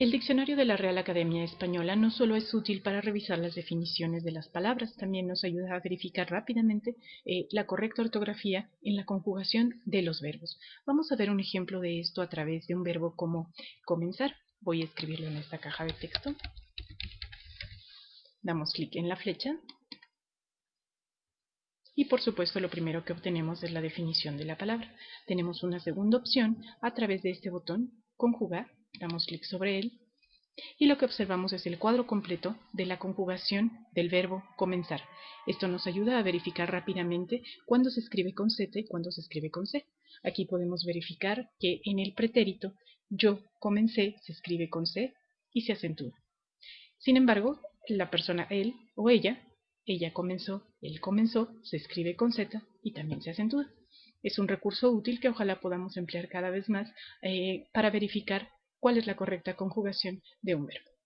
El diccionario de la Real Academia Española no solo es útil para revisar las definiciones de las palabras, también nos ayuda a verificar rápidamente eh, la correcta ortografía en la conjugación de los verbos. Vamos a ver un ejemplo de esto a través de un verbo como comenzar. Voy a escribirlo en esta caja de texto. Damos clic en la flecha. Y por supuesto lo primero que obtenemos es la definición de la palabra. Tenemos una segunda opción a través de este botón, conjugar, damos clic sobre él y lo que observamos es el cuadro completo de la conjugación del verbo comenzar. Esto nos ayuda a verificar rápidamente cuándo se escribe con Z y cuándo se escribe con C. Aquí podemos verificar que en el pretérito yo comencé se escribe con C y se acentúa. Sin embargo, la persona él o ella, ella comenzó, él comenzó, se escribe con Z y también se acentúa. Es un recurso útil que ojalá podamos emplear cada vez más eh, para verificar cuál es la correcta conjugación de un verbo.